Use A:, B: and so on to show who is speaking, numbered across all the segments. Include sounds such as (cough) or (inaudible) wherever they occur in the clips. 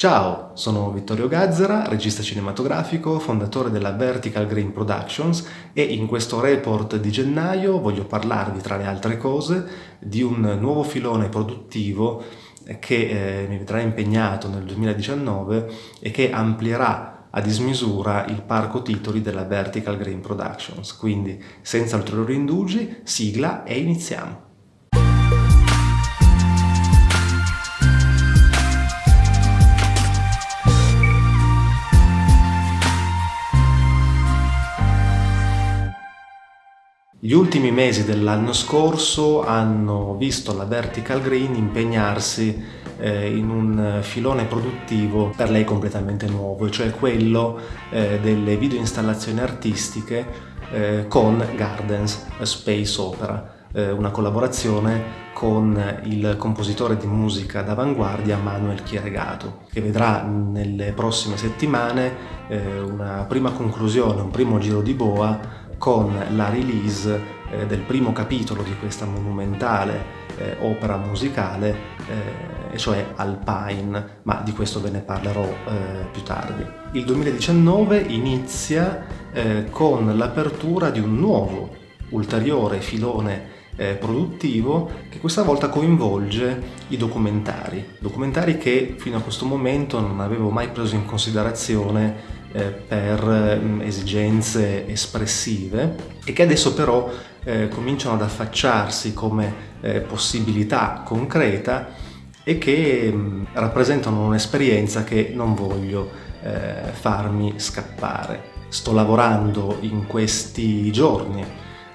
A: Ciao, sono Vittorio Gazzara, regista cinematografico, fondatore della Vertical Green Productions e in questo report di gennaio voglio parlarvi, tra le altre cose, di un nuovo filone produttivo che eh, mi vedrà impegnato nel 2019 e che amplierà a dismisura il parco titoli della Vertical Green Productions. Quindi, senza ulteriori indugi, sigla e iniziamo! Gli ultimi mesi dell'anno scorso hanno visto la Vertical Green impegnarsi eh, in un filone produttivo per lei completamente nuovo, cioè quello eh, delle video installazioni artistiche eh, con Gardens Space Opera, una collaborazione con il compositore di musica d'avanguardia Manuel Chieregato, che vedrà nelle prossime settimane una prima conclusione, un primo giro di boa con la release eh, del primo capitolo di questa monumentale eh, opera musicale, eh, cioè Alpine, ma di questo ve ne parlerò più tardi. Il 2019 inizia con l'apertura di un nuovo, ulteriore filone produttivo che questa volta coinvolge i documentari, documentari che fino a questo momento non avevo mai preso in considerazione eh, per mm, esigenze espressive e che adesso però eh, cominciano ad affacciarsi come eh, possibilità concreta e che mh, mm, rappresentano un'esperienza che non voglio eh, farmi scappare. Sto lavorando in questi giorni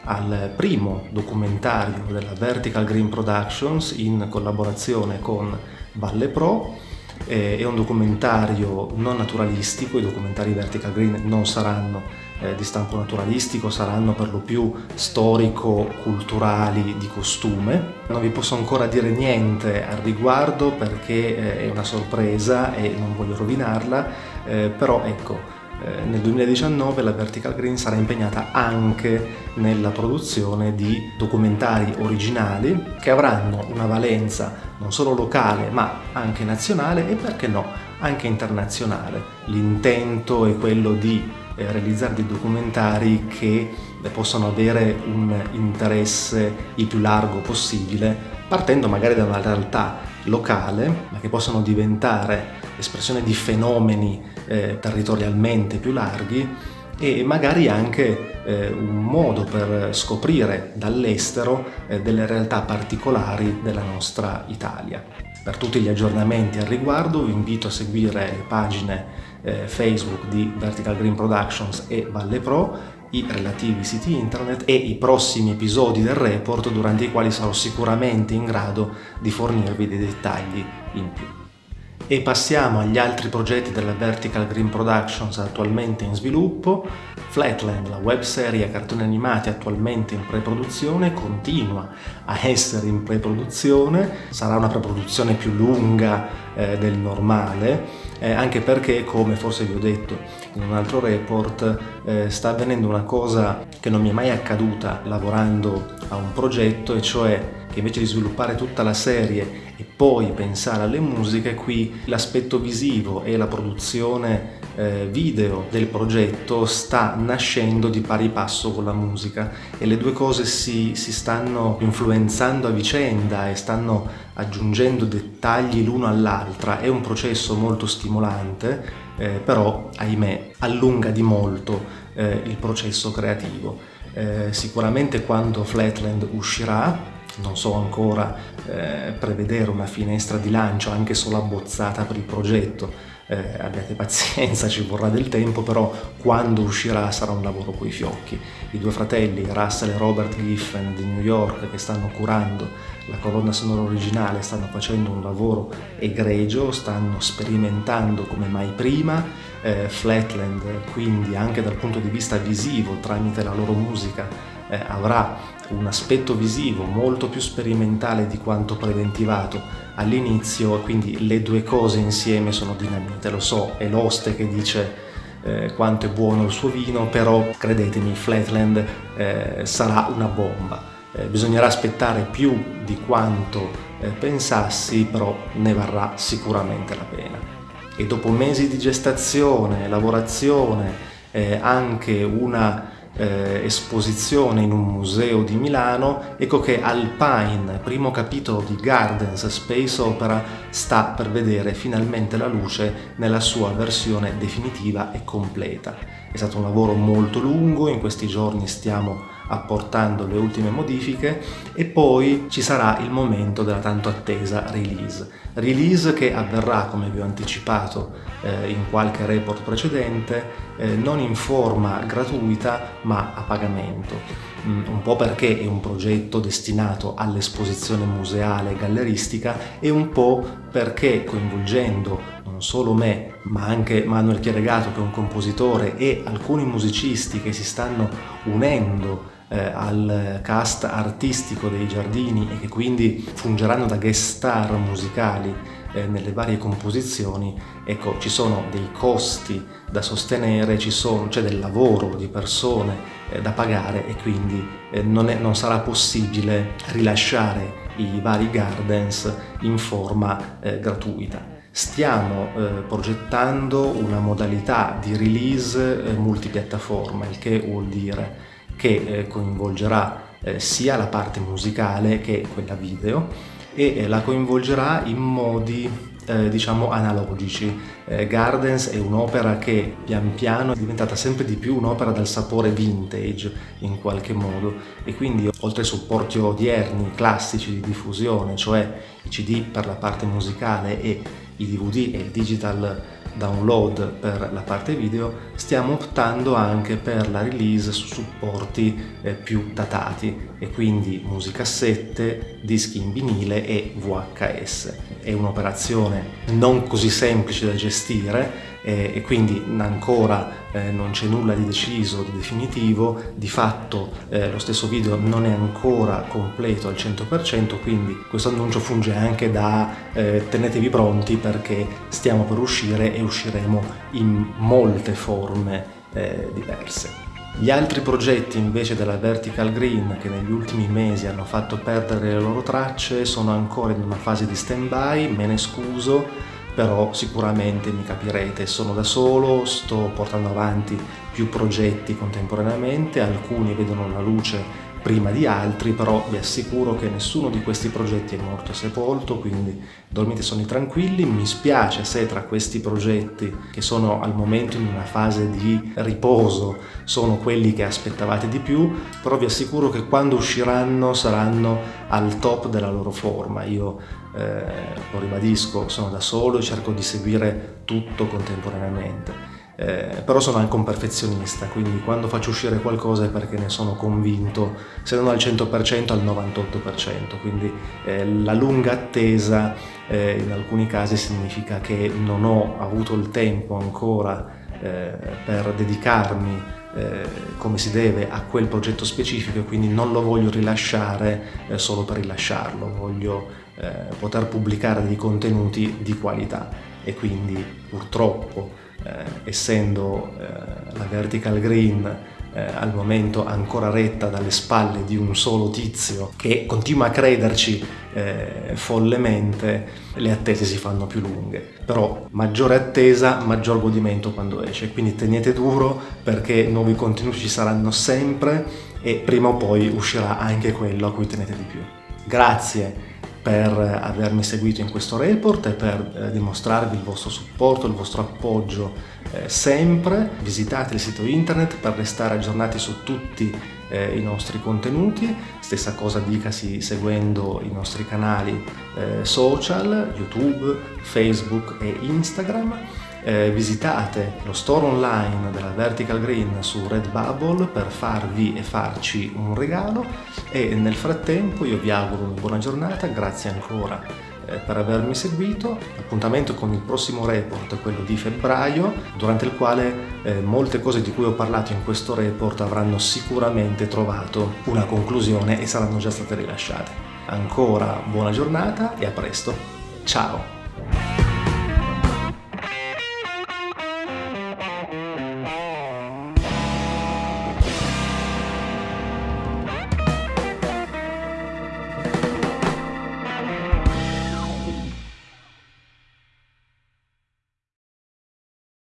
A: al primo documentario della Vertical Green Productions in collaborazione con Valle Pro eh, è un documentario non naturalistico, i documentari Vertical Green non saranno eh, di stampo naturalistico, saranno per lo più storico-culturali di costume. Non vi posso ancora dire niente al riguardo perché eh, è una sorpresa e non voglio rovinarla, eh, però ecco, eh, nel 2019 la Vertical Green sarà impegnata anche nella produzione di documentari originali che avranno una valenza non solo locale ma anche nazionale e perché no anche internazionale. L'intento è quello di eh, realizzare dei documentari che possano avere un interesse il più largo possibile partendo magari da una realtà locale ma che possano diventare espressione di fenomeni eh, territorialmente più larghi e magari anche eh, un modo per scoprire dall'estero eh, delle realtà particolari della nostra Italia. Per tutti gli aggiornamenti al riguardo vi invito a seguire le pagine eh, Facebook di Vertical Green Productions e Valle Pro, i relativi siti internet e i prossimi episodi del report durante i quali sarò sicuramente in grado di fornirvi dei dettagli in più. E passiamo agli altri progetti della Vertical Green Productions attualmente in sviluppo. Flatland, la webserie a cartoni animati attualmente in pre-produzione, continua a essere in pre-produzione, sarà una pre-produzione più lunga eh, del normale, eh, anche perché, come forse vi ho detto in un altro report, eh, sta avvenendo una cosa che non mi è mai accaduta lavorando a un progetto, e cioè che invece di sviluppare tutta la serie e poi pensare alle musiche, qui l'aspetto visivo e la produzione eh, video del progetto sta nascendo di pari passo con la musica e le due cose si, si stanno influenzando a vicenda e stanno aggiungendo dettagli l'uno all'altra. È un processo molto stimolante, eh, però ahimè allunga di molto eh, il processo creativo. Eh, sicuramente quando Flatland uscirà non so ancora eh, prevedere una finestra di lancio anche solo abbozzata per il progetto, eh, abbiate pazienza, (laughs) ci vorrà del tempo, però quando uscirà sarà un lavoro coi fiocchi. I due fratelli, Russell e Robert Giffen di New York, che stanno curando la colonna sonora originale, stanno facendo un lavoro egregio, stanno sperimentando come mai prima, eh, Flatland quindi anche dal punto di vista visivo tramite la loro musica eh, avrà un aspetto visivo molto più sperimentale di quanto preventivato all'inizio, quindi le due cose insieme sono dinamite. Lo so, è l'oste che dice eh, quanto è buono il suo vino, però credetemi, Flatland eh, sarà una bomba. Eh, bisognerà aspettare più di quanto eh, pensassi, però ne varrà sicuramente la pena. e dopo mesi di gestazione, lavorazione, eh, anche una eh, esposizione in un museo di Milano, ecco che Alpine, primo capitolo di Gardens Space Opera, sta per vedere finalmente la luce nella sua versione definitiva e completa. È stato un lavoro molto lungo, in questi giorni stiamo apportando le ultime modifiche e poi ci sarà il momento della tanto attesa release. Release che avverrà, come vi ho anticipato eh, in qualche report precedente, eh, non in forma gratuita ma a pagamento. Mm, un po' perché è un progetto destinato all'esposizione museale e galleristica e un po' perché coinvolgendo non solo me, ma anche Manuel Chieregato che è un compositore e alcuni musicisti che si stanno unendo eh, al cast artistico dei giardini e che quindi fungeranno da guest star musicali eh, nelle varie composizioni, ecco ci sono dei costi da sostenere, c'è del lavoro di persone eh, da pagare e quindi eh, non, è, non, sarà possibile rilasciare i vari gardens in forma eh, gratuita. Stiamo eh, progettando una modalità di release eh, multipiattaforma, il che vuol dire che eh, coinvolgerà eh, sia la parte musicale che quella video e eh, la coinvolgerà in modi eh, diciamo analogici. Eh, Gardens è un'opera che pian piano è diventata sempre di più un'opera dal sapore vintage in qualche modo e quindi oltre ai supporti odierni classici di diffusione, cioè i CD per la parte musicale e i DVD e il digital download per la parte video, stiamo optando anche per la release su supporti eh, più datati e quindi musicassette, dischi in vinile e VHS. È un'operazione non così semplice da gestire eh, e quindi ancora eh, non c'è nulla di deciso, di definitivo, di fatto eh, lo stesso video non è ancora completo al 100%, quindi questo annuncio funge anche da tenetevi pronti perché stiamo per uscire e usciremo in molte forme diverse. Gli altri progetti invece della Vertical Green che negli ultimi mesi hanno fatto perdere le loro tracce sono ancora in una fase di stand-by, me ne scuso, però sicuramente mi capirete, sono da solo, sto portando avanti più progetti contemporaneamente, alcuni vedono la luce prima di altri, però vi assicuro che nessuno di questi progetti è morto sepolto, quindi dormite sonni tranquilli. Mi spiace se tra questi progetti, che sono al momento in una fase di riposo, sono quelli che aspettavate di più, però vi assicuro che quando usciranno saranno al top della loro forma. Io eh, lo ribadisco, sono da solo e cerco di seguire tutto contemporaneamente eh, però sono anche un perfezionista, quindi quando faccio uscire qualcosa è perché ne sono convinto, se non al 100% al 98%, quindi eh, la lunga attesa eh, in alcuni casi significa che non ho avuto il tempo ancora eh, per dedicarmi eh, come si deve a quel progetto specifico e quindi non lo voglio rilasciare eh, solo per rilasciarlo, voglio poter pubblicare dei contenuti di qualità. E quindi purtroppo essendo eh, la vertical green eh, al momento ancora retta dalle spalle di un solo tizio che continua a crederci eh, follemente, le attese si fanno più lunghe. Però maggiore attesa, maggior godimento quando esce, quindi tenete duro perché nuovi contenuti ci saranno sempre e prima o poi uscirà anche quello a cui tenete di più. Grazie per avermi seguito in questo report e per eh, dimostrarvi il vostro supporto, il vostro appoggio eh, sempre. Visitate il sito internet per restare aggiornati su tutti eh, i nostri contenuti. Stessa cosa dicasi seguendo i nostri canali eh, social, YouTube, Facebook e Instagram eh, visitate lo store online della Vertical Green su Redbubble per farvi e farci un regalo e nel frattempo io vi auguro una buona giornata, grazie ancora eh, per avermi seguito, appuntamento con il prossimo report, quello di febbraio, durante il quale eh, molte cose di cui ho parlato in questo report avranno sicuramente trovato una conclusione e saranno già state rilasciate. Ancora buona giornata e a presto, ciao!